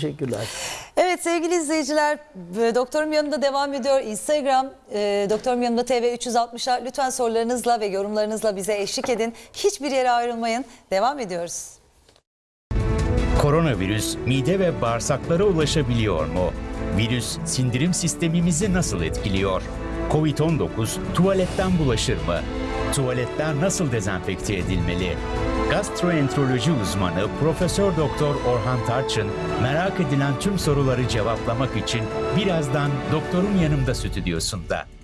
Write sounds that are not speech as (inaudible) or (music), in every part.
Teşekkürler. Evet sevgili izleyiciler e, doktorum yanında devam ediyor. Instagram e, doktorum yanında TV 360'a lütfen sorularınızla ve yorumlarınızla bize eşlik edin. Hiçbir yere ayrılmayın. Devam ediyoruz. Koronavirüs mide ve bağırsaklara ulaşabiliyor mu? Virüs sindirim sistemimizi nasıl etkiliyor? Covid-19 tuvaletten bulaşır mı? Tuvaletler nasıl dezenfekte edilmeli? Gastroenteroloji uzmanı Profesör Doktor Orhan Tarçın merak edilen tüm soruları cevaplamak için birazdan doktorun yanımda stüdyosunda.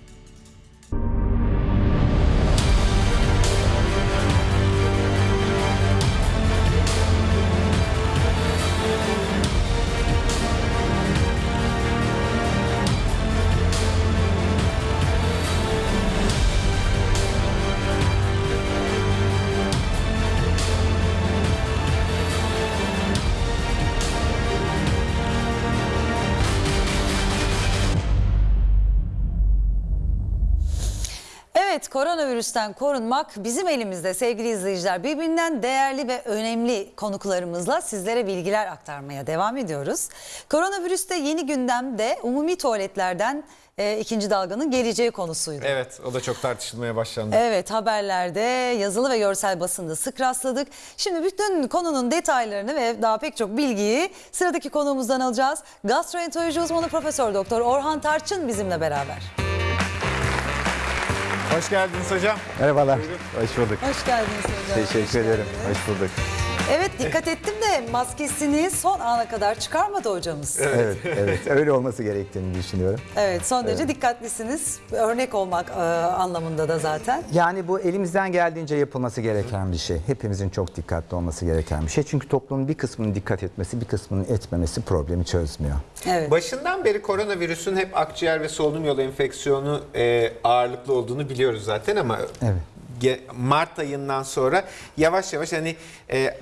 Evet koronavirüsten korunmak bizim elimizde sevgili izleyiciler. Birbirinden değerli ve önemli konuklarımızla sizlere bilgiler aktarmaya devam ediyoruz. Koronavirüste yeni gündemde umumi tuvaletlerden e, ikinci dalganın geleceği konusuydu. Evet o da çok tartışılmaya başlandı. Evet haberlerde yazılı ve görsel basında sık rastladık. Şimdi bütün konunun detaylarını ve daha pek çok bilgiyi sıradaki konuğumuzdan alacağız. Gastroenteroloji uzmanı Profesör Doktor Orhan Tarçın bizimle beraber. Hoş geldiniz hocam. Merhabalar. Hoş bulduk. Hoş geldiniz hocam. Hoş Teşekkür ederim. geldiniz. Hoş bulduk. Evet dikkat ettim de maskesini son ana kadar çıkarmadı hocamız. Evet, Evet, evet. Öyle olması gerektiğini düşünüyorum. son derece dikkatlisiniz. Örnek olmak e, anlamında da zaten. Yani bu elimizden geldiğince yapılması gereken bir şey. Hepimizin çok dikkatli olması gereken bir şey. Çünkü toplumun bir kısmının dikkat etmesi, bir kısmının etmemesi problemi çözmüyor. Evet. Başından beri koronavirüsün hep akciğer ve solunum yolu enfeksiyonu e, ağırlıklı olduğunu biliyoruz zaten ama Evet. Mart ayından sonra yavaş yavaş hani e,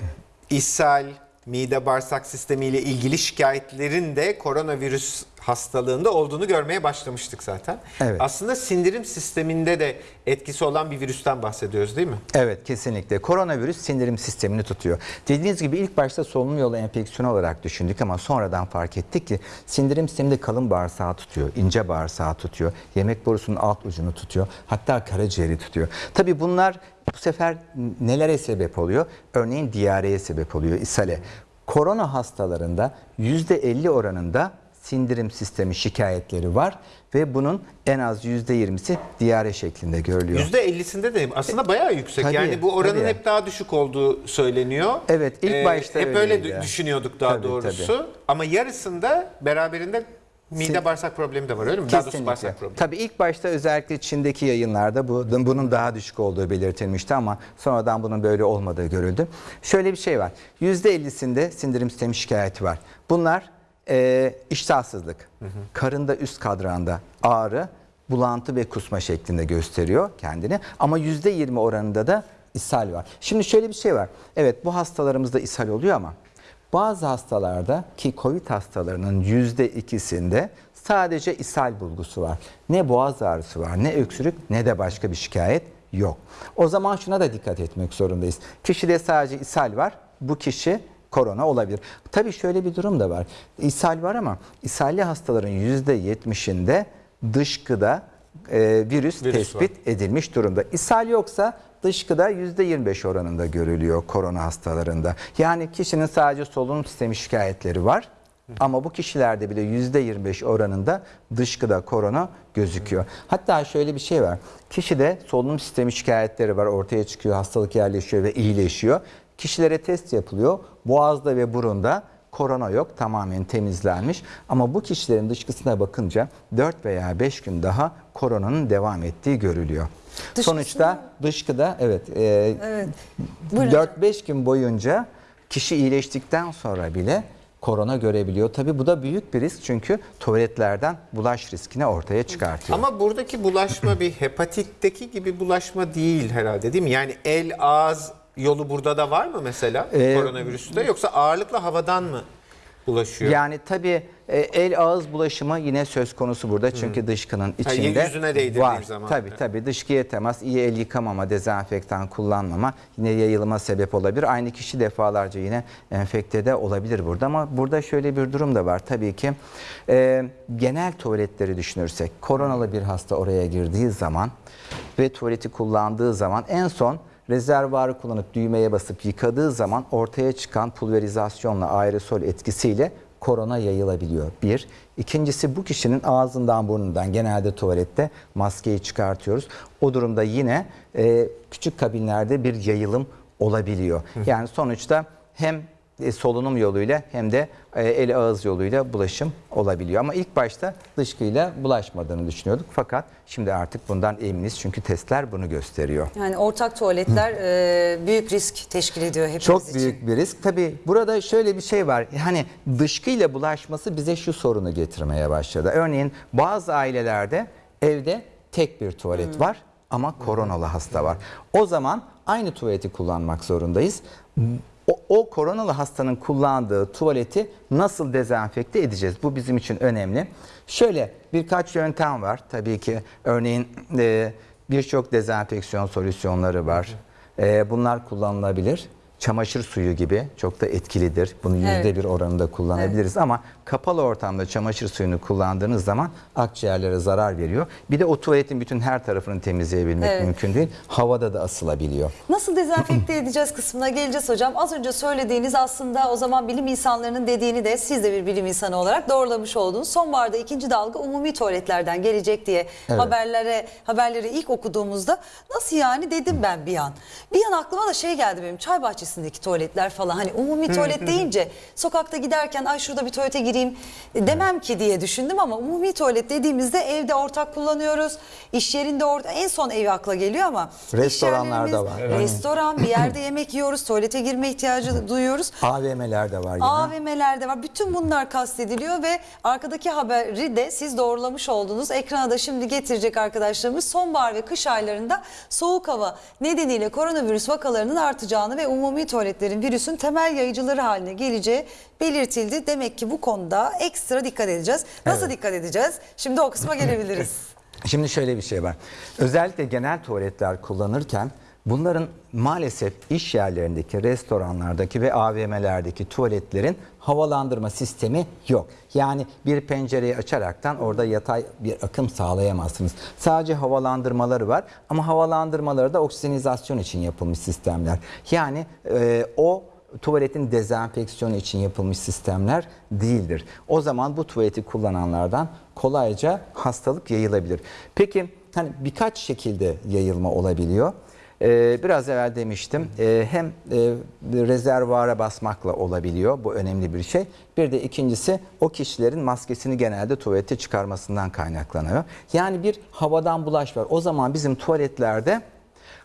ishal, mide bağırsak sistemiyle ilgili şikayetlerin de koronavirüs hastalığında olduğunu görmeye başlamıştık zaten. Evet. Aslında sindirim sisteminde de etkisi olan bir virüsten bahsediyoruz değil mi? Evet kesinlikle. Koronavirüs sindirim sistemini tutuyor. Dediğiniz gibi ilk başta solunum yolu enfeksiyonu olarak düşündük ama sonradan fark ettik ki sindirim sisteminde kalın bağırsağı tutuyor, ince bağırsağı tutuyor, yemek borusunun alt ucunu tutuyor, hatta karaciğeri tutuyor. Tabii bunlar bu sefer nelere sebep oluyor? Örneğin diyareye sebep oluyor, ishale. Korona hastalarında %50 oranında sindirim sistemi şikayetleri var ve bunun en az %20'si diyare şeklinde görülüyor. %50'sinde de aslında bayağı yüksek. Tabii, yani bu oranın tabii. hep daha düşük olduğu söyleniyor. Ee, Evet, ilk başta Hep öyle öyleydi. dü- düşünüyorduk daha Tabii, doğrusu. Ama yarısında beraberinde mide bağırsak problemi de var öyle mi? Daha Kesinlikle. bağırsak problemi. Tabii ilk başta özellikle Çin'deki yayınlarda bu, bunun daha düşük olduğu belirtilmişti ama sonradan bunun böyle olmadığı görüldü. Şöyle bir şey var. %50'sinde sindirim sistemi şikayeti var. Bunlar e, iştahsızlık, karında üst kadranda ağrı, bulantı ve kusma şeklinde gösteriyor kendini. Ama %20 oranında da ishal var. Şimdi şöyle bir şey var. Evet bu hastalarımızda ishal oluyor ama bazı hastalarda ki COVID hastalarının yüzde ikisinde sadece ishal bulgusu var. Ne boğaz ağrısı var, ne öksürük, ne de başka bir şikayet yok. O zaman şuna da dikkat etmek zorundayız. Kişide sadece ishal var, bu kişi korona olabilir. Tabii şöyle bir durum da var. İshal var ama ishalli hastaların yüzde yetmişinde dışkıda e, virüs, Virüs tespit edilmiş durumda. İshal yoksa dışkıda %25 oranında görülüyor korona hastalarında. Yani kişinin sadece solunum sistemi şikayetleri var. Ama bu kişilerde bile %25 oranında dışkıda korona gözüküyor. Hatta şöyle bir şey var. Kişide solunum sistemi şikayetleri var ortaya çıkıyor, hastalık yerleşiyor ve iyileşiyor. Kişilere test yapılıyor. Boğazda ve burunda korona yok tamamen temizlenmiş ama bu kişilerin dışkısına bakınca 4 veya 5 gün daha koronanın devam ettiği görülüyor. Dışkısına- Sonuçta dışkıda evet, e, Evet. Buyurun. 4-5 gün boyunca kişi iyileştikten sonra bile korona görebiliyor. Tabii bu da büyük bir risk çünkü tuvaletlerden bulaş riskini ortaya çıkartıyor. Ama buradaki bulaşma bir hepatitteki gibi bulaşma değil herhalde değil mi? Yani el, ağız yolu burada da var mı mesela Ee, koronavirüste yoksa ağırlıkla havadan mı bulaşıyor. Yani tabii e, el ağız bulaşımı yine söz konusu burada çünkü dışkının içinde yüzüne değdirdiğin var. zaman. Tabii Evet. tabii dışkıya temas, iyi el yıkamama, dezenfektan kullanmama yine yayılıma sebep olabilir. Aynı kişi defalarca yine enfekte de olabilir burada ama burada şöyle bir durum da var tabii ki. e, genel tuvaletleri düşünürsek koronalı bir hasta oraya girdiği zaman ve tuvaleti kullandığı zaman en son rezervuarı kullanıp düğmeye basıp yıkadığı zaman ortaya çıkan pulverizasyonla aerosol etkisiyle korona yayılabiliyor. Bir. İkincisi bu kişinin ağzından burnundan genelde tuvalette maskeyi çıkartıyoruz. O durumda yine e, küçük kabinlerde bir yayılım olabiliyor. Yani sonuçta hem solunum yoluyla hem de e, el ağız yoluyla bulaşım olabiliyor. Ama ilk başta dışkıyla bulaşmadığını düşünüyorduk. Fakat şimdi artık bundan eminiz çünkü testler bunu gösteriyor. Yani ortak tuvaletler e, büyük risk teşkil ediyor hepimiz Çok için. büyük bir risk. Tabii burada şöyle bir şey var. Hani dışkıyla bulaşması bize şu sorunu getirmeye başladı. Örneğin bazı ailelerde evde tek bir tuvalet var ama koronalı hasta var. O zaman aynı tuvaleti kullanmak zorundayız. O, o koronalı hastanın kullandığı tuvaleti nasıl dezenfekte edeceğiz? Bu bizim için önemli. Şöyle birkaç yöntem var. Tabii ki örneğin e, birçok dezenfeksiyon solüsyonları var. E, bunlar kullanılabilir. Çamaşır suyu gibi çok da etkilidir. Bunu yüzde Evet. bir oranında kullanabiliriz ama kapalı ortamda çamaşır suyunu kullandığınız zaman akciğerlere zarar veriyor. Bir de o tuvaletin bütün her tarafını temizleyebilmek Evet. mümkün değil. Havada da asılabiliyor. Nasıl dezenfekte edeceğiz kısmına geleceğiz hocam. Az önce söylediğiniz aslında o zaman bilim insanlarının dediğini de siz de bir bilim insanı olarak doğrulamış oldunuz. Sonbaharda ikinci dalga umumi tuvaletlerden gelecek diye haberlere haberleri ilk okuduğumuzda nasıl yani dedim ben bir an. Bir an aklıma da şey geldi benim çay bahçesindeki tuvaletler falan. Hani umumi tuvalet (laughs) deyince sokakta giderken ay şurada bir tuvalete gireyim demem ki diye düşündüm ama umumi tuvalet dediğimizde evde ortak kullanıyoruz. İş yerinde ortak en son evi akla geliyor ama Restoranlarda var. Restoran bir yerde (laughs) yemek yiyoruz, tuvalete girme ihtiyacı duyuyoruz. AVM'ler de var yine. AVM'lerde var. Bütün bunlar kastediliyor ve arkadaki haberi de siz doğrulamış oldunuz. Ekrana da şimdi getirecek arkadaşlarımız sonbahar ve kış aylarında soğuk hava nedeniyle koronavirüs vakalarının artacağını ve umumi tuvaletlerin virüsün temel yayıcıları haline geleceği belirtildi. Demek ki bu konuda ekstra dikkat edeceğiz. Nasıl dikkat edeceğiz? Şimdi o kısma gelebiliriz. (laughs) Şimdi şöyle bir şey var. Özellikle genel tuvaletler kullanırken bunların maalesef iş yerlerindeki, restoranlardaki ve AVM'lerdeki tuvaletlerin havalandırma sistemi yok. Yani bir pencereyi açaraktan orada yatay bir akım sağlayamazsınız. Sadece havalandırmaları var ama havalandırmaları da oksijenizasyon için yapılmış sistemler. Yani e, o tuvaletin dezenfeksiyonu için yapılmış sistemler değildir. O zaman bu tuvaleti kullananlardan kolayca hastalık yayılabilir. Peki hani birkaç şekilde yayılma olabiliyor. Ee, biraz evvel demiştim ee, hem e, rezervuara basmakla olabiliyor bu önemli bir şey. Bir de ikincisi o kişilerin maskesini genelde tuvalete çıkarmasından kaynaklanıyor. Yani bir havadan bulaş var. O zaman bizim tuvaletlerde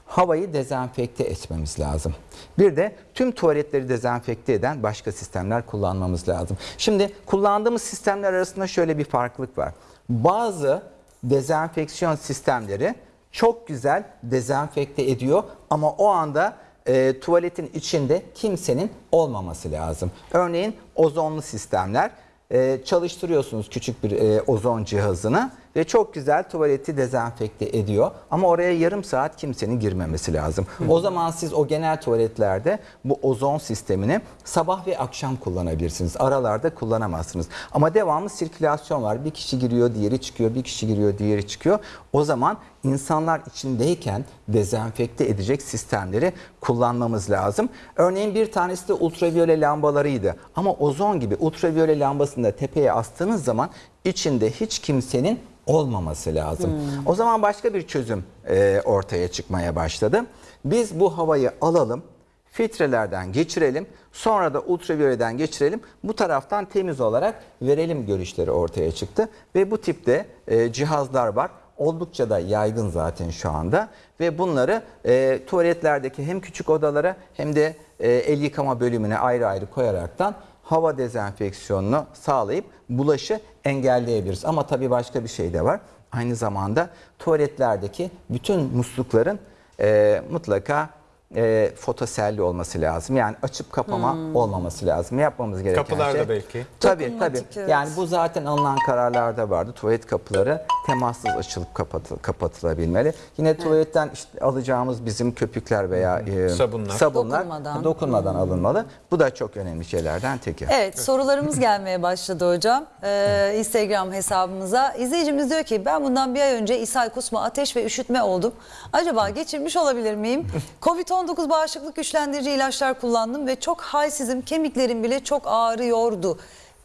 havayı dezenfekte etmemiz lazım. Bir de tüm tuvaletleri dezenfekte eden başka sistemler kullanmamız lazım. Şimdi kullandığımız sistemler arasında şöyle bir farklılık var. Bazı dezenfeksiyon sistemleri çok güzel dezenfekte ediyor ama o anda e, tuvaletin içinde kimsenin olmaması lazım. Örneğin ozonlu sistemler e, çalıştırıyorsunuz küçük bir e, ozon cihazını ve çok güzel tuvaleti dezenfekte ediyor. Ama oraya yarım saat kimsenin girmemesi lazım. O zaman siz o genel tuvaletlerde bu ozon sistemini sabah ve akşam kullanabilirsiniz. Aralarda kullanamazsınız. Ama devamlı sirkülasyon var. Bir kişi giriyor, diğeri çıkıyor, bir kişi giriyor, diğeri çıkıyor. O zaman insanlar içindeyken dezenfekte edecek sistemleri kullanmamız lazım. Örneğin bir tanesi de ultraviyole lambalarıydı. Ama ozon gibi ultraviyole lambasını da tepeye astığınız zaman içinde hiç kimsenin olmaması lazım. O zaman başka bir çözüm e, ortaya çıkmaya başladı. Biz bu havayı alalım, filtrelerden geçirelim, sonra da ultraviyoleden geçirelim. Bu taraftan temiz olarak verelim görüşleri ortaya çıktı ve bu tipte e, cihazlar var. Oldukça da yaygın zaten şu anda ve bunları e, tuvaletlerdeki hem küçük odalara hem de e, el yıkama bölümüne ayrı ayrı koyaraktan hava dezenfeksiyonunu sağlayıp bulaşı engelleyebiliriz. Ama tabii başka bir şey de var. Aynı zamanda tuvaletlerdeki bütün muslukların e, mutlaka e, fotoselli olması lazım. Yani açıp kapama olmaması lazım. Yapmamız gereken Kapılarda şey. belki. Tabii tabii. evet. Yani bu zaten alınan kararlarda vardı. Tuvalet kapıları temassız açılıp kapatı- kapatılabilmeli. Yine tuvaletten işte alacağımız bizim köpükler veya e, Sabunlar. sabunlar Dokunmadan. dokunmadan alınmalı. Bu da çok önemli şeylerden teki. Evet sorularımız gelmeye başladı hocam. Ee, Instagram hesabımıza. İzleyicimiz diyor ki ben bundan bir ay önce ishal, kusma, ateş ve üşütme oldum. Acaba geçirmiş olabilir miyim? (laughs) Covid-19 bağışıklık güçlendirici ilaçlar kullandım ve çok halsizim. Kemiklerim bile çok ağrıyordu.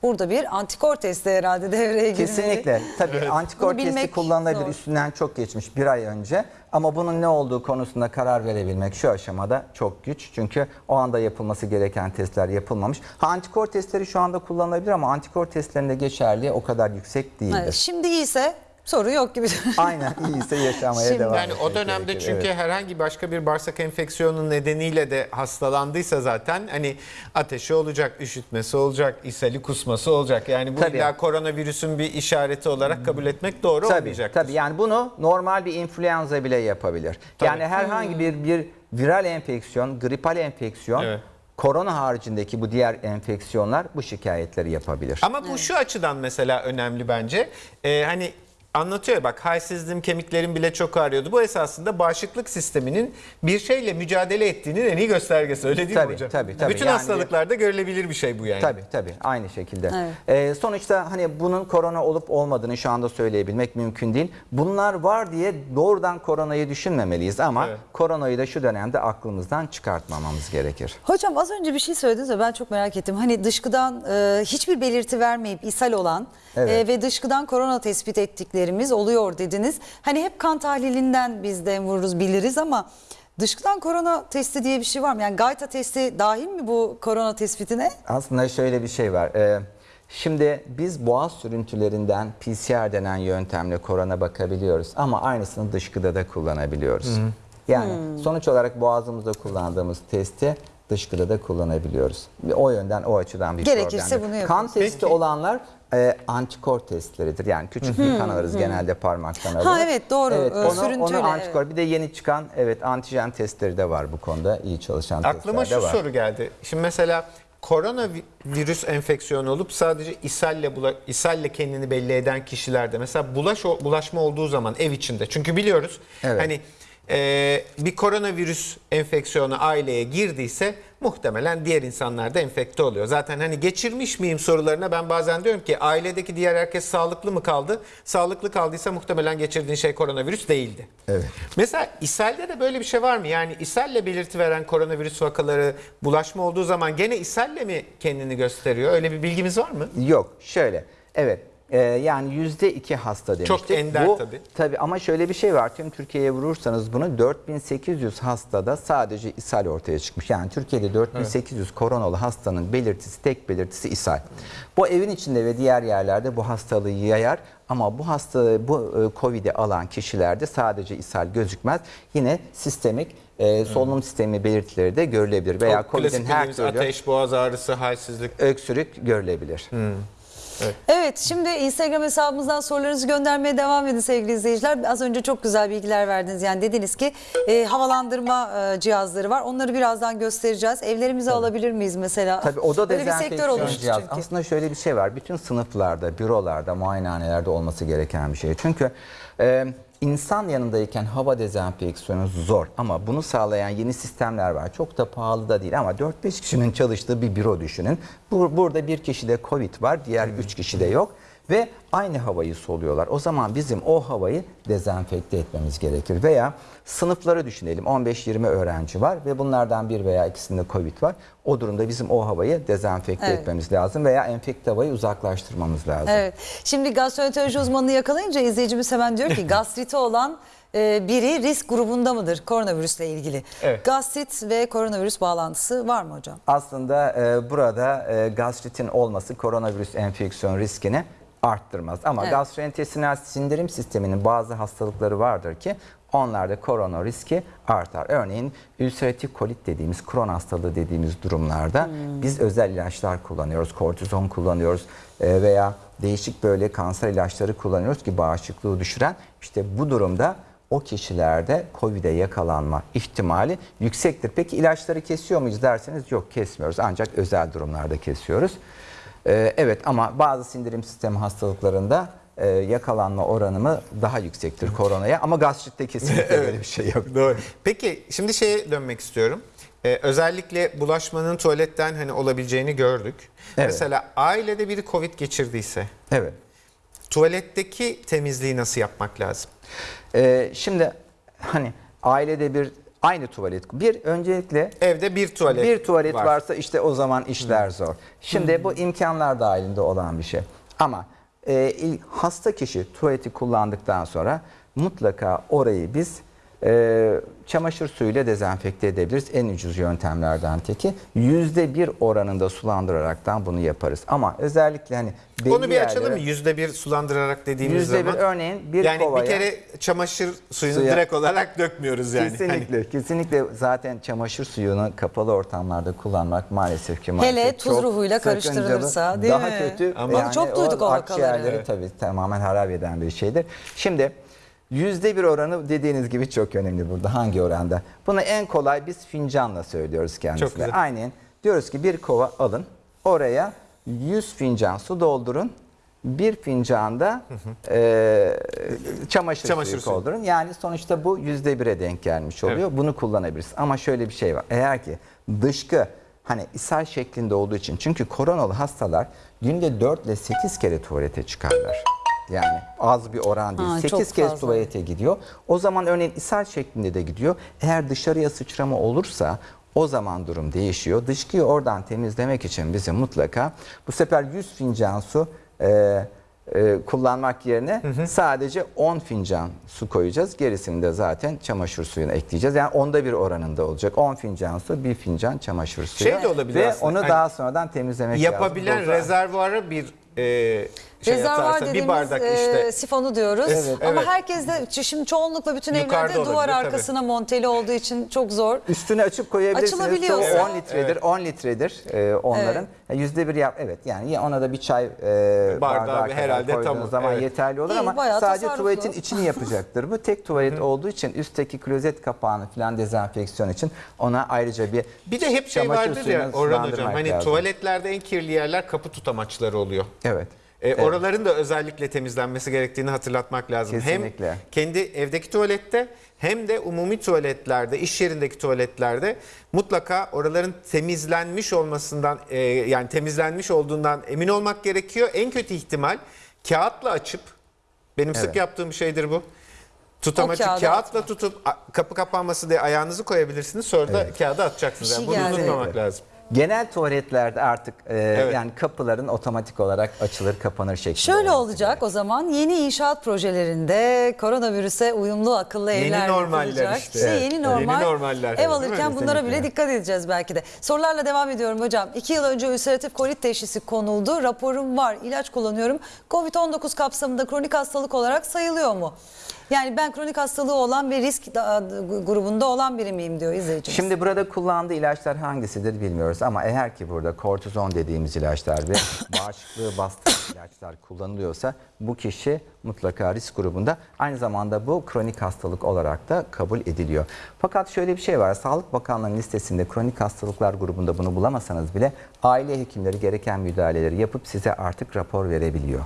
Burada bir antikor testi herhalde devreye girmeli. Kesinlikle. Tabii antikor Bunu testi kullanılabilir. zor. Üstünden çok geçmiş bir ay önce. Ama bunun ne olduğu konusunda karar verebilmek şu aşamada çok güç. Çünkü o anda yapılması gereken testler yapılmamış. Ha antikor testleri şu anda kullanılabilir ama antikor testlerinde geçerliği o kadar yüksek değildir. Evet, şimdi iyiyse soru yok gibi. (laughs) Aynen iyiyse yaşamaya Şimdi- devam Yani o dönemde gerekir. çünkü Evet. herhangi başka bir bağırsak enfeksiyonu nedeniyle de hastalandıysa zaten hani ateşi olacak, üşütmesi olacak, ishali kusması olacak. Yani bu Tabii. illa koronavirüsün bir işareti olarak kabul etmek doğru Tabii, olmayacak. tabii yani bunu normal bir influenza bile yapabilir. Tabii. Yani herhangi bir bir viral enfeksiyon, gripal enfeksiyon, Evet. korona haricindeki bu diğer enfeksiyonlar bu şikayetleri yapabilir. Ama bu şu açıdan mesela önemli bence. Ee, hani anlatıyor ya bak halsizliğim kemiklerim bile çok ağrıyordu. Bu esasında bağışıklık sisteminin bir şeyle mücadele ettiğinin en iyi göstergesi öyle değil Tabii, mi hocam? tabii, tabii. Bütün Yani- hastalıklarda görülebilir bir şey bu yani. Tabii tabii aynı şekilde. Evet. Ee, sonuçta hani bunun korona olup olmadığını şu anda söyleyebilmek mümkün değil. Bunlar var diye doğrudan koronayı düşünmemeliyiz ama Evet. koronayı da şu dönemde aklımızdan çıkartmamamız gerekir. Hocam az önce bir şey söylediniz ve ben çok merak ettim. Hani dışkıdan e, hiçbir belirti vermeyip ishal olan Evet. e, ve dışkıdan korona tespit ettiklerimiz oluyor dediniz. Hani hep kan tahlilinden biz de vururuz biliriz ama dışkıdan korona testi diye bir şey var mı? Yani gayta testi dahil mi bu korona tespitine? Aslında şöyle bir şey var. Ee, şimdi biz boğaz sürüntülerinden PCR denen yöntemle korona bakabiliyoruz ama aynısını dışkıda da kullanabiliyoruz. Yani sonuç olarak boğazımızda kullandığımız testi dışkıda da kullanabiliyoruz. Ve O yönden o açıdan bir Gerekirse problem yok. bunu Kan yapıyoruz. testi Peki. olanlar e, antikor testleridir. Yani küçük bir kan alırız genelde parmaktan alırız. evet, doğru. Evet, Ee, onu, sürüntüyle, onu antikor. Bir de yeni çıkan evet antijen testleri de var bu konuda. iyi çalışan Aklıma testler de şu var. soru geldi. Şimdi mesela koronavirüs enfeksiyonu olup sadece ishalle bula, ishalle kendini belli eden kişilerde mesela bulaş bulaşma olduğu zaman ev içinde. Çünkü biliyoruz Evet. hani e, bir koronavirüs enfeksiyonu aileye girdiyse muhtemelen diğer insanlar da enfekte oluyor. Zaten hani geçirmiş miyim sorularına ben bazen diyorum ki ailedeki diğer herkes sağlıklı mı kaldı? Sağlıklı kaldıysa muhtemelen geçirdiğin şey koronavirüs değildi. Evet. Mesela ishalde de böyle bir şey var mı? Yani ishalle belirti veren koronavirüs vakaları bulaşma olduğu zaman gene ishalle mi kendini gösteriyor? Öyle bir bilgimiz var mı? Yok şöyle evet e, yani yüzde iki hasta demiştik. Çok ender Bu, tabii. Tabii ama şöyle bir şey var tüm Türkiye'ye vurursanız bunu 4800 hastada sadece ishal ortaya çıkmış. Yani Türkiye'de 4800 koronalı hastanın belirtisi tek belirtisi ishal. Bu evin içinde ve diğer yerlerde bu hastalığı yayar ama bu hastalığı bu e, Covid'i alan kişilerde sadece ishal gözükmez. Yine sistemik e, solunum sistemi belirtileri de görülebilir veya Covid'in her türlü ateş, boğaz ağrısı, halsizlik. öksürük görülebilir. Evet şimdi Instagram hesabımızdan sorularınızı göndermeye devam edin sevgili izleyiciler. Az önce çok güzel bilgiler verdiniz. Yani dediniz ki e, havalandırma e, cihazları var. Onları birazdan göstereceğiz. Evlerimize alabilir miyiz mesela? Tabii o da Böyle bir sektör dezenfeksiyon cihaz. çünkü. Aslında şöyle bir şey var. Bütün sınıflarda, bürolarda, muayenehanelerde olması gereken bir şey. Çünkü e, insan yanındayken hava dezenfeksiyonu zor ama bunu sağlayan yeni sistemler var. Çok da pahalı da değil ama 4-5 kişinin çalıştığı bir büro düşünün. Bu, burada bir kişide Covid var, diğer 3 kişide yok ve aynı havayı soluyorlar. O zaman bizim o havayı dezenfekte etmemiz gerekir. Veya sınıfları düşünelim. 15-20 öğrenci var ve bunlardan bir veya ikisinde Covid var. O durumda bizim o havayı dezenfekte Evet. etmemiz lazım veya enfekte havayı uzaklaştırmamız lazım. Evet. Şimdi gastroenteroloji uzmanını yakalayınca izleyicimiz hemen diyor ki gastriti olan e, biri risk grubunda mıdır koronavirüsle ilgili? Evet. Gastrit ve koronavirüs bağlantısı var mı hocam? Aslında e, burada e, gastritin olması koronavirüs enfeksiyon riskini arttırmaz. Ama Evet. gastrointestinal sindirim sisteminin bazı hastalıkları vardır ki onlarda korona riski artar. Örneğin ülseratif kolit dediğimiz, kron hastalığı dediğimiz durumlarda Hmm. biz özel ilaçlar kullanıyoruz, kortizon kullanıyoruz e, veya değişik böyle kanser ilaçları kullanıyoruz ki bağışıklığı düşüren. İşte bu durumda o kişilerde COVID'e yakalanma ihtimali yüksektir. Peki ilaçları kesiyor muyuz derseniz yok kesmiyoruz ancak özel durumlarda kesiyoruz. Ee, evet ama bazı sindirim sistemi hastalıklarında e, yakalanma oranımı daha yüksektir koronaya ama gastritte kesinlikle böyle bir şey yok. Doğru. Peki şimdi şeye dönmek istiyorum. Ee, özellikle bulaşmanın tuvaletten hani olabileceğini gördük. Evet. Mesela ailede biri Covid geçirdiyse Evet. tuvaletteki temizliği nasıl yapmak lazım? Ee, şimdi hani ailede bir aynı tuvalet bir öncelikle Evde bir tuvalet bir tuvalet var. varsa işte o zaman işler zor. Şimdi bu imkanlar dahilinde olan bir şey. Ama e, hasta kişi tuvaleti kullandıktan sonra mutlaka orayı biz e, çamaşır suyuyla dezenfekte edebiliriz. En ucuz yöntemlerden teki. Yüzde bir oranında sulandıraraktan bunu yaparız. Ama özellikle hani Onu bir açalım mı? Yüzde bir sulandırarak dediğimiz Yüzde bir zaman. örneğin bir yani kovaya bir kere çamaşır suyunu Suya- direkt olarak dökmüyoruz yani. Hani Kesinlikle, kesinlikle zaten çamaşır suyunu kapalı ortamlarda kullanmak maalesef ki maalesef Hele tuz ruhuyla karıştırılırsa, değil daha mi? kötü. Ama Yani çok duyduk o vakaları. akciğerleri Evet. tabii tamamen harap eden bir şeydir. Şimdi yüzde bir oranı dediğiniz gibi çok önemli burada. Hangi oranda? Bunu en kolay biz fincanla söylüyoruz Çok kendisine. güzel. Aynen. Diyoruz ki bir kova alın. Oraya 100 fincan su doldurun. Bir fincanda e, çamaşır, Çamaşır suyu doldurun. Yani sonuçta bu yüzde bire denk gelmiş oluyor. Bunu kullanabiliriz. Ama şöyle bir şey var. Eğer ki dışkı hani ishal şeklinde olduğu için çünkü koronalı hastalar günde 4 ile 8 kere tuvalete çıkarlar. Yani az bir oran değil. Ha, çok 8 kez fazla. tuvalete gidiyor. O zaman örneğin ishal şeklinde de gidiyor. Eğer dışarıya sıçrama olursa o zaman durum değişiyor. Dışkıyı oradan temizlemek için bizim mutlaka bu sefer 100 fincan su e, e, kullanmak yerine sadece 10 fincan su koyacağız. Gerisini de zaten çamaşır suyuna ekleyeceğiz. Yani onda bir oranında olacak. 10 fincan su, 1 fincan çamaşır suyu. Şey de olabilir Ve aslında. onu Hani daha sonradan temizlemek Yapabilen lazım. rezervuara bir e, şey Rezervuar atarsa dediğimiz bir bardak e, işte. sifonu diyoruz. Evet, Ama evet. herkes de şimdi çoğunlukla bütün Yukarıda evlerde duvar olabilir, tabii. arkasına monteli olduğu için çok zor. Üstüne açıp koyabilirsiniz. Açılabiliyorsa. Çoğu 10 litredir. 10 litredir e, onların. Yüzde bir yap. Evet yani ya ona da bir çay e, Bardağı bardağı herhalde koyduğunuz tamam, zaman evet. yeterli olur İyi, ama sadece tuvaletin içini yapacaktır. Bu tek tuvalet olduğu için üstteki klozet kapağını falan dezenfeksiyon için ona ayrıca bir Bir de hep şey vardır ya Orhan Hocam hani lazım. tuvaletlerde en kirli yerler kapı tutamaçları oluyor. Evet. E, Oraların da özellikle temizlenmesi gerektiğini hatırlatmak lazım. Kesinlikle. Hem kendi evdeki tuvalette hem de umumi tuvaletlerde, iş yerindeki tuvaletlerde mutlaka oraların temizlenmiş olmasından e, yani temizlenmiş olduğundan emin olmak gerekiyor. En kötü ihtimal kağıtla açıp benim sık Evet. yaptığım bir şeydir bu. Kağıdı kağıtla tutup a- kapı kapanması diye ayağınızı koyabilirsiniz. Sonra da kağıdı atacaksınız. Bir Yani şey bunu unutmamak Evet. lazım. Genel tuvaletlerde artık e, yani kapıların otomatik olarak açılır kapanır şeklinde. Şöyle olacak o zaman yeni inşaat projelerinde koronavirüse uyumlu akıllı Yeni evler normaller yapılacak. işte. İşte Evet. yeni Yeni normal. normaller. Ev alırken bunlara bile dikkat edeceğiz belki de. Sorularla devam ediyorum hocam. İki yıl önce ülseratif kolit teşhisi konuldu. Raporum var. ilaç kullanıyorum. Covid-19 kapsamında kronik hastalık olarak sayılıyor mu? Yani ben kronik hastalığı olan ve risk da- grubunda olan biri miyim diyor izleyicimiz. Şimdi burada kullandığı ilaçlar hangisidir bilmiyoruz ama eğer ki burada kortizon dediğimiz ilaçlar ve (laughs) bağışıklığı bastıran ilaçlar kullanılıyorsa bu kişi mutlaka risk grubunda aynı zamanda bu kronik hastalık olarak da kabul ediliyor. Fakat şöyle bir şey var Sağlık Bakanlığı'nın listesinde kronik hastalıklar grubunda bunu bulamasanız bile aile hekimleri gereken müdahaleleri yapıp size artık rapor verebiliyor.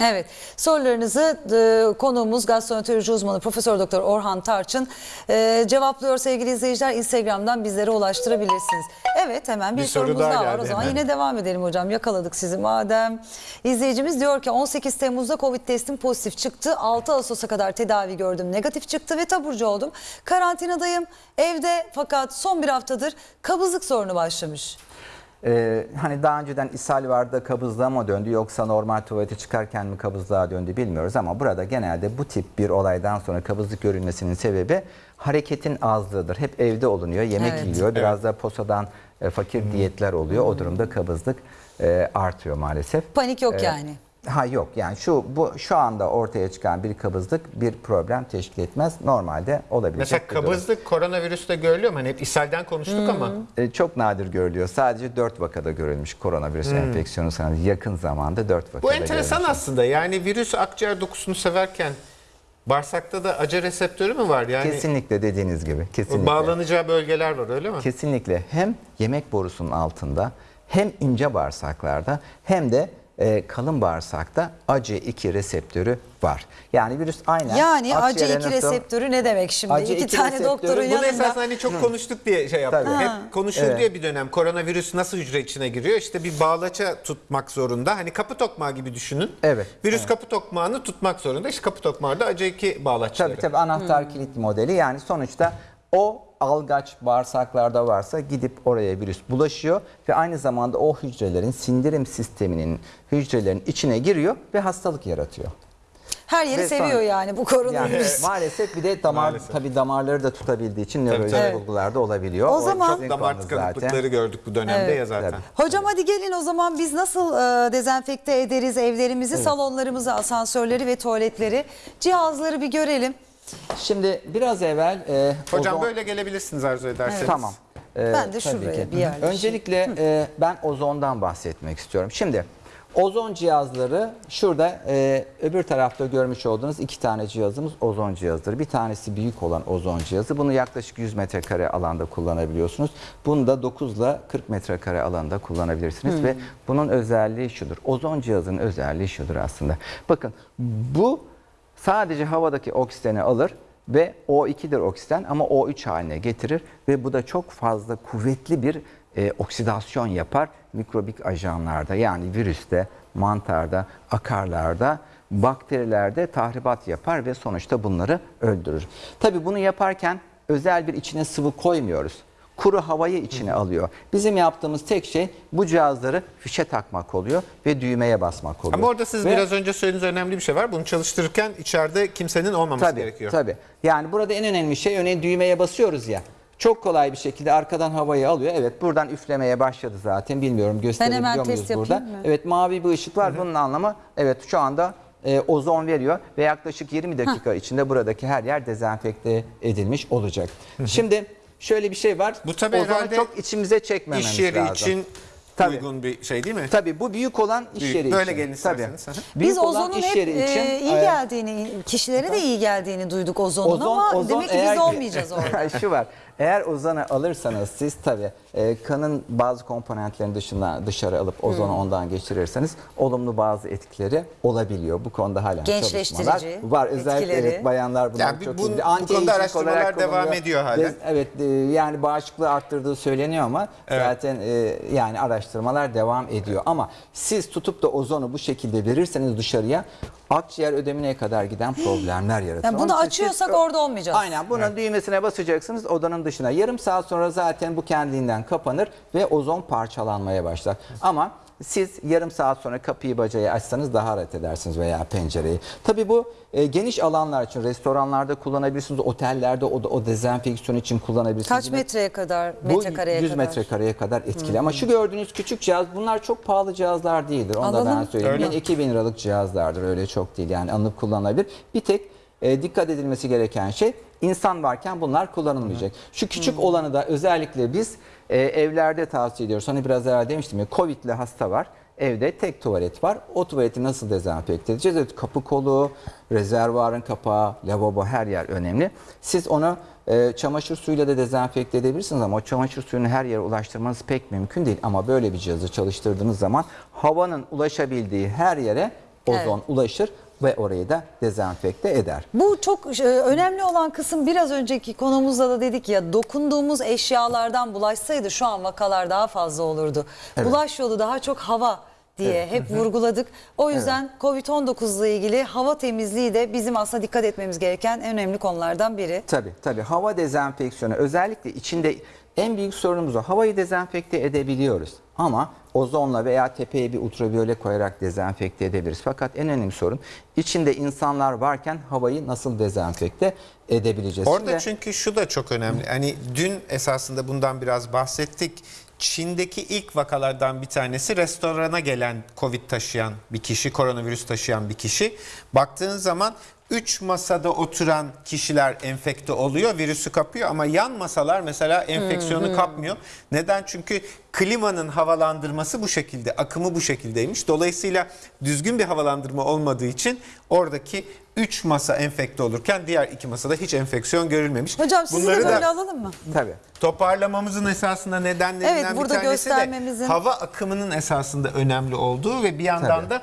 Evet sorularınızı e, konuğumuz gastroenteroloji uzmanı Profesör Doktor Orhan Tarçın e, cevaplıyor sevgili izleyiciler. Instagram'dan bizlere ulaştırabilirsiniz. Evet hemen bir, Bir soru sorumuz daha daha, var. O zaman hemen. yine devam edelim hocam. Yakaladık sizi madem. İzleyicimiz diyor ki 18 Temmuz'da Covid testim pozitif çıktı. 6 Ağustos'a kadar tedavi gördüm. Negatif çıktı ve taburcu oldum. Karantinadayım evde fakat son bir haftadır kabızlık sorunu başlamış. Ee, hani daha önceden ishal vardı kabızlığa mı döndü yoksa normal tuvalete çıkarken mi kabızlığa döndü bilmiyoruz ama burada genelde bu tip bir olaydan sonra kabızlık görülmesinin sebebi hareketin azlığıdır. Hep evde olunuyor, yemek Evet. yiyiliyor, biraz da posadan e, fakir diyetler oluyor. O durumda kabızlık e, artıyor maalesef. Panik yok Ee, yani. Ha yok yani şu bu şu anda ortaya çıkan bir kabızlık bir problem teşkil etmez. Normalde olabilecek Mesela bir durum. kabızlık koronavirüste görülüyor mu? Hani hep ishalden konuştuk ama. E, çok nadir görülüyor. Sadece 4 vakada görülmüş koronavirüs enfeksiyonu sanırım yakın zamanda 4 vakada Bu enteresan görülmüş. aslında. Yani virüs akciğer dokusunu severken Bağırsakta da acı reseptörü mü var? Yani Kesinlikle dediğiniz gibi. Kesinlikle. bağlanacağı bölgeler var öyle mi? Kesinlikle hem yemek borusunun altında hem ince bağırsaklarda hem de e, kalın bağırsakta ACE2 reseptörü var. Yani virüs aynen Yani akciğere AC2 nasıl- reseptörü ne demek şimdi? AC2 İki tane reseptörü, doktorun bunu Bunu yanında. esasında hani çok konuştuk diye şey. Tabii. Hep konuşuldu Evet. ya bir dönem koronavirüs nasıl hücre içine giriyor? İşte bir bağlaça tutmak zorunda. Hani kapı tokmağı gibi düşünün. Evet, Virüs kapı tokmağını tutmak zorunda. İşte kapı tokmağı da AC2 bağlaçları. Tabii tabii anahtar kilit modeli yani sonuçta o algaç bağırsaklarda varsa gidip oraya virüs bulaşıyor ve aynı zamanda o hücrelerin sindirim sisteminin hücrelerin içine giriyor ve hastalık yaratıyor. Her yeri Ve seviyor sonra- yani bu Yani koronavirüs. maalesef bir de damar Maalesef. tabii damarları da tutabildiği için nörolojik bulgularda olabiliyor. O zaman- sizin Damar tıkanıklıkları gördük bu dönemde ya zaten. Tabii. Hocam hadi gelin o zaman biz nasıl e, dezenfekte ederiz evlerimizi, salonlarımızı, asansörleri ve tuvaletleri, cihazları bir görelim. Şimdi biraz evvel e, Hocam ozon- böyle gelebilirsiniz arzu ederseniz. Tamam. Ee, Ben de şuraya ki. bir yerleşeyim. Öncelikle e, ben ozondan bahsetmek istiyorum. Şimdi ozon cihazları şurada e, öbür tarafta görmüş olduğunuz iki tane cihazımız ozon cihazıdır. Bir tanesi büyük olan ozon cihazı. Bunu yaklaşık 100 metrekare alanda kullanabiliyorsunuz. Bunu da 9 ile 40 metrekare alanda kullanabilirsiniz ve bunun özelliği şudur. Ozon cihazının özelliği şudur aslında. Bakın bu sadece havadaki oksijeni alır ve O2'dir oksijen ama O3 haline getirir ve bu da çok fazla kuvvetli bir e, oksidasyon yapar mikrobik ajanlarda yani virüste, mantarda, akarlarda, bakterilerde tahribat yapar ve sonuçta bunları öldürür. Tabii bunu yaparken özel bir içine sıvı koymuyoruz. Kuru havayı içine alıyor. Bizim yaptığımız tek şey bu cihazları fişe takmak oluyor ve düğmeye basmak oluyor. Ama orada siz Ve- biraz önce söylediğiniz önemli bir şey var. Bunu çalıştırırken içeride kimsenin olmaması Tabii, gerekiyor. Tabii. Yani burada en önemli şey örneğin düğmeye basıyoruz ya. Çok kolay bir şekilde arkadan havayı alıyor. Evet buradan üflemeye başladı zaten. Bilmiyorum gösterebiliyor muyuz burada? mı? Evet mavi bir ışık var. Bunun anlamı evet şu anda e, ozon veriyor ve yaklaşık 20 dakika içinde buradaki her yer dezenfekte edilmiş olacak. Şimdi şöyle bir şey var. Bu tabii Ozonu herhalde çok içimize çekmememiz İş yeri lazım. için Tabii. uygun bir şey değil mi? Tabii bu büyük olan iş Büyük. yeri Böyle için. gelin isterseniz. Tabii. Büyük Biz ozonun iş hep yeri e, için iyi e, geldiğini, kişilere de iyi geldiğini duyduk ozonun ama demek ki biz eğer- olmayacağız orada. (laughs) Şu var. Eğer ozonu alırsanız siz tabii e, kanın bazı komponentlerini dışından dışarı alıp ozonu Hmm. ondan geçirirseniz olumlu bazı etkileri olabiliyor. Bu konuda hala Gençleştirici çalışmalar var. Özellikle etkileri. evet, bayanlar bunlar Yani çok bu- iyi. bu Anti-aging konuda araştırmalar devam ediyor hala. Dez- Evet e, yani bağışıklığı arttırdığı söyleniyor ama zaten e, yani araştırmalar devam ediyor. Ama siz tutup da ozonu bu şekilde verirseniz dışarıya akciğer ödemine kadar giden problemler yaratır. Yani bunu Onun açıyorsak siz- orada olmayacağız. Aynen bunun düğmesine basacaksınız odanın dışına. Yarım saat sonra zaten bu kendinden kapanır ve ozon parçalanmaya başlar. Ama siz yarım saat sonra kapıyı bacayı açsanız daha rahat edersiniz veya pencereyi. Tabii bu e, geniş alanlar için restoranlarda kullanabilirsiniz, otellerde o, o dezenfeksiyon için kullanabilirsiniz. Kaç metreye kadar, bu metrekareye 100 kadar? metrekareye kadar etkili. Ama şu gördüğünüz küçük cihaz bunlar çok pahalı cihazlar değildir. Onu da ben söyleyeyim. Öyle. 1000-2000 liralık cihazlardır öyle çok değil yani alınıp kullanılabilir. Bir tek e, dikkat edilmesi gereken şey insan varken bunlar kullanılmayacak. Şu küçük olanı da özellikle biz e, evlerde tavsiye ediyoruz. Hani biraz evvel demiştim ya Covid'li hasta var. Evde tek tuvalet var. O tuvaleti nasıl dezenfekte edeceğiz? Evet, kapı kolu, rezervuarın kapağı, lavabo her yer önemli. Siz onu e, çamaşır suyuyla da dezenfekte edebilirsiniz ama o çamaşır suyunu her yere ulaştırmanız pek mümkün değil. Ama böyle bir cihazı çalıştırdığınız zaman havanın ulaşabildiği her yere ozon ulaşır ve orayı da dezenfekte eder. Bu çok e, önemli olan kısım biraz önceki konumuzda da dedik ya dokunduğumuz eşyalardan bulaşsaydı şu an vakalar daha fazla olurdu. Bulaş yolu daha çok hava diye hep vurguladık. O yüzden Covid-19 ile ilgili hava temizliği de bizim aslında dikkat etmemiz gereken en önemli konulardan biri. Tabii tabii hava dezenfeksiyonu özellikle içinde en büyük sorunumuz o. Havayı dezenfekte edebiliyoruz ama ozonla veya tepeye bir ultraviyole koyarak dezenfekte edebiliriz. Fakat en önemli sorun içinde insanlar varken havayı nasıl dezenfekte edebileceğiz? Orada Şimdi- çünkü şu da çok önemli. Hani dün esasında bundan biraz bahsettik. Çin'deki ilk vakalardan bir tanesi restorana gelen Covid taşıyan bir kişi, koronavirüs taşıyan bir kişi. Baktığın zaman 3 masada oturan kişiler enfekte oluyor, virüsü kapıyor ama yan masalar mesela enfeksiyonu kapmıyor. Neden? Çünkü klimanın havalandırması bu şekilde, akımı bu şekildeymiş. Dolayısıyla düzgün bir havalandırma olmadığı için oradaki 3 masa enfekte olurken diğer 2 masada hiç enfeksiyon görülmemiş. Hocam sizi Bunları de böyle da alalım mı? Tabii. toparlamamızın esasında nedenlerinden Evet, bir tanesi de hava akımının esasında önemli olduğu ve bir yandan Tabii. da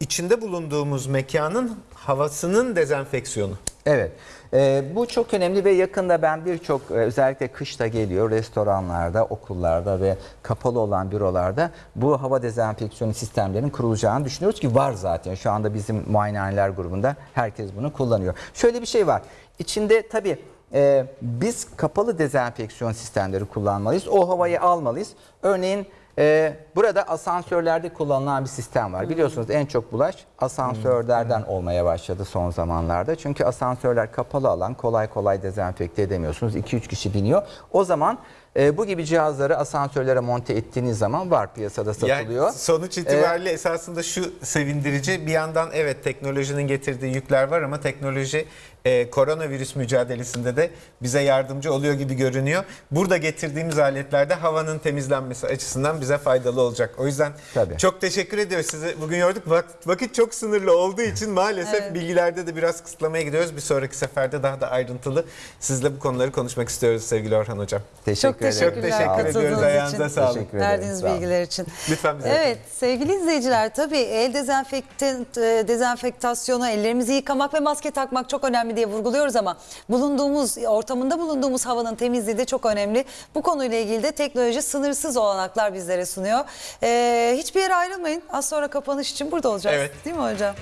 içinde bulunduğumuz mekanın havasının dezenfeksiyonu. Evet. Ee, bu çok önemli ve yakında ben birçok e, özellikle kışta geliyor restoranlarda, okullarda ve kapalı olan bürolarda bu hava dezenfeksiyonu sistemlerinin kurulacağını düşünüyoruz ki var zaten. Şu anda bizim muayenehaneler grubunda herkes bunu kullanıyor. Şöyle bir şey var. İçinde tabii e, biz kapalı dezenfeksiyon sistemleri kullanmalıyız. O havayı almalıyız. Örneğin e, burada asansörlerde kullanılan bir sistem var. Biliyorsunuz en çok bulaş asansörlerden olmaya başladı son zamanlarda. Çünkü asansörler kapalı alan kolay kolay dezenfekte edemiyorsunuz. 2-3 kişi biniyor. O zaman e, bu gibi cihazları asansörlere monte ettiğiniz zaman var piyasada satılıyor. Yani sonuç itibariyle esasında şu sevindirici bir yandan evet teknolojinin getirdiği yükler var ama teknoloji e, koronavirüs mücadelesinde de bize yardımcı oluyor gibi görünüyor. Burada getirdiğimiz aletlerde havanın temizlenmesi açısından bize faydalı olacak. O yüzden Tabii. çok teşekkür ediyoruz size. Bugün yorduk vakit, vakit çok sınırlı olduğu için maalesef bilgilerde de biraz kısıtlamaya gidiyoruz. Bir sonraki seferde daha da ayrıntılı sizle bu konuları konuşmak istiyoruz sevgili Orhan Hocam. Teşekkür Çok ederim. Olun. teşekkür ediyoruz. Ayağınıza sağlık. Verdiğiniz Sağ bilgiler için. Lütfen bize Evet sevgili izleyiciler tabii el dezenfekte, e, dezenfektasyonu, ellerimizi yıkamak ve maske takmak çok önemli diye vurguluyoruz ama bulunduğumuz ortamında bulunduğumuz havanın temizliği de çok önemli. Bu konuyla ilgili de teknoloji sınırsız olanaklar bizlere sunuyor. Ee, hiçbir yere ayrılmayın. Az sonra kapanış için burada olacağız. Evet. Değil mi hocam?